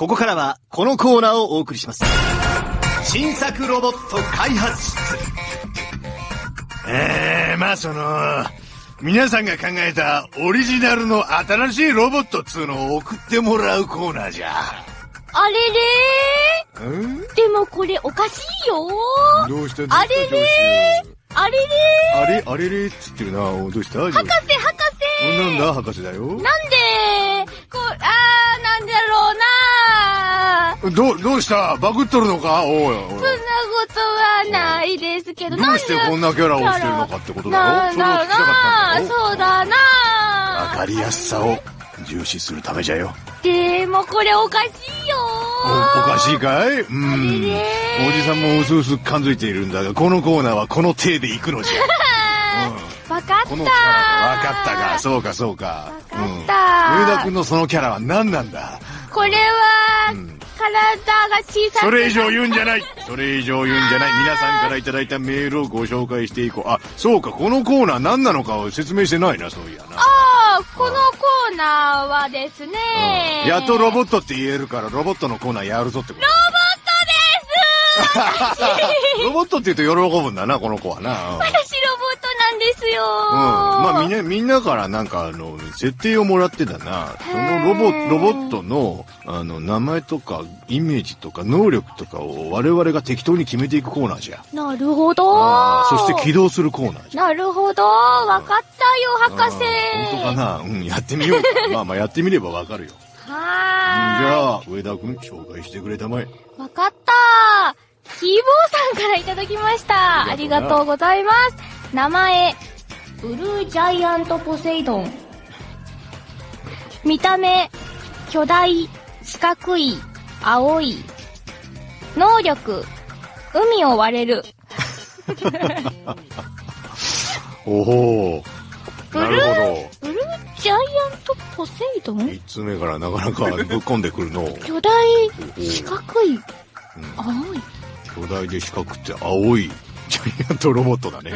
ここからはこのコーナーをお送りします。新作ロボット開発室。えー、まあその、皆さんが考えたオリジナルの新しいロボットっつうのを送ってもらうコーナーじゃ。あれれん？ーでもこれおかしいよ。ーどうした？あれれあれれあれあれれっつってるな。おどうした？ー博士博士。なんだ？博士だよ。なんで？うなーど、どうした？バグっとるのか？おいおい。そんなことはないですけど、どうしてこんなキャラをしてるのかってことだろ？なんだろうなそれを聞きたかったんだろそうだなわかりやすさを重視するためじゃよ。でもこれおかしいよおおかしいかい？うん。おじさんもうすうす感づいているんだが、このコーナーはこの体で行くのじゃ。うん。わかったわかったか、そうかそうか。わかったうん。上田君のそのキャラは何なんだ？これは、うん体が小さくそれ以上言うんじゃないそれ以上言うんじゃない皆さんからいただいたメールをご紹介していこう。あ、そうか、このコーナー何なのかを説明してないな、そういやな。ああ、このコーナーはですね、やっとロボットって言えるから、ロボットのコーナーやるぞってこと。ロボットって言うと喜ぶんだな、この子はな。うん私ですようん。まあみんな、みんなからなんかあの、設定をもらってたな。そのロボ、ロボットの、あの、名前とか、イメージとか、能力とかを我々が適当に決めていくコーナーじゃ。なるほどそして起動するコーナーじゃ。なるほどわかったよ、博士本当かな？うん、やってみようか。まあまあやってみればわかるよ。じはゃあ、上田くん紹介してくれたまえ。ーい。わかったヒーボーさんからいただきました。ありがとうございます。名前、ブルージャイアントポセイドン。見た目、巨大、四角い、青い。能力、海を割れる。おほブルー。ブルージャイアントポセイドど。ン？三つ目からなかなかぶっ込んでくるの。巨大、四角い、うん。青い。巨大で四角くて青いジャイアントロボットだね。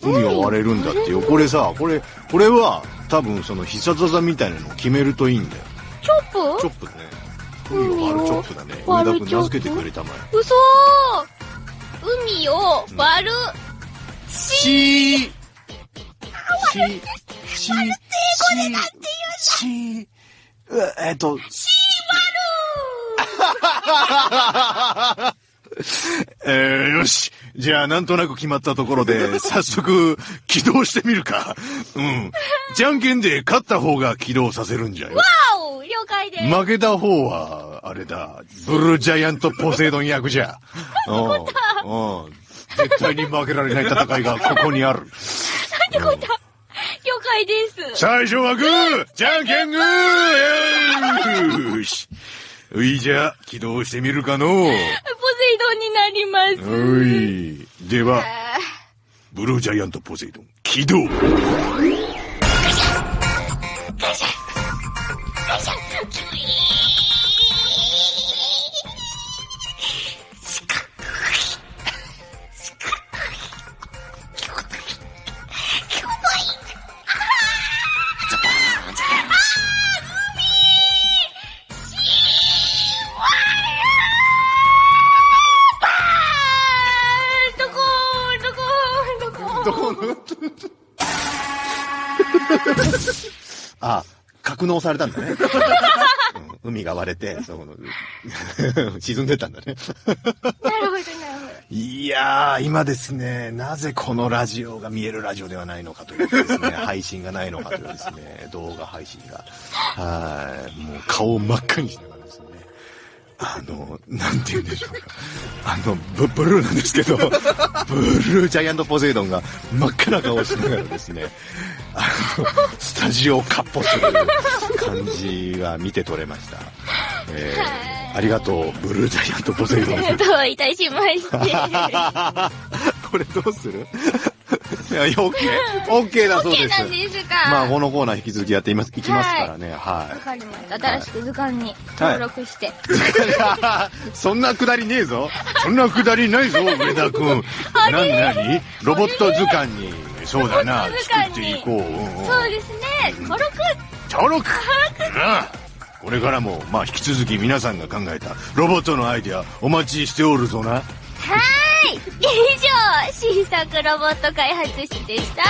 海を割れるんだってよ。これさ、これ、これは多分その必殺技みたいなのを決めるといいんだよ。チョップ？チョップね。海を割るチョップだね。上田君名付けてくれたまえ。嘘海を割る、しーし、し、し、し、うえっと、えー、よし。じゃあ、なんとなく決まったところで、早速、起動してみるか。うん。じゃんけんで勝った方が起動させるんじゃよ。青了解です。負けた方は、あれだ、ブルージャイアントポセイドン役じゃ。うん。うん。絶対に負けられない戦いがここにある。了解です。最初はグーじゃんけんグーよーし。ういじゃ、起動してみるかのう。になります。では、あブルージャイアントポセイドン、起動あ、格納されたんだね。うん海が割れて、そこの、沈んでたんだね。なるほど、なるほど。いやー、今ですね、なぜこのラジオが見えるラジオではないのかというですね、配信がないのかというですね、動画配信が。はい、もう顔を真っ赤にしながらあの、なんて言うんでしょうか。あの、ブブルーなんですけど、ブルージャイアントポセイドンが真っ赤な顔をしながらですね、あの、スタジオをかっ歩する感じが見て取れました。えー、ありがとう、ブルージャイアントポセイドン。どういたしまして。これどうする？いや、OK。OK だそうです。OK なんですか。まあ、このコーナー引き続きやっています、いきますからね。はい。わかりました。新しく図鑑に登録して。はい、そんなくだりねえぞ。そんなくだりないぞ、上田君。なになにロボット図鑑に。そうだな。作っていこう。そうですね。登録登録なこれからも、まあ、引き続き皆さんが考えたロボットのアイデア、お待ちしておるぞな。はい。以上、新作ロボット開発室でした。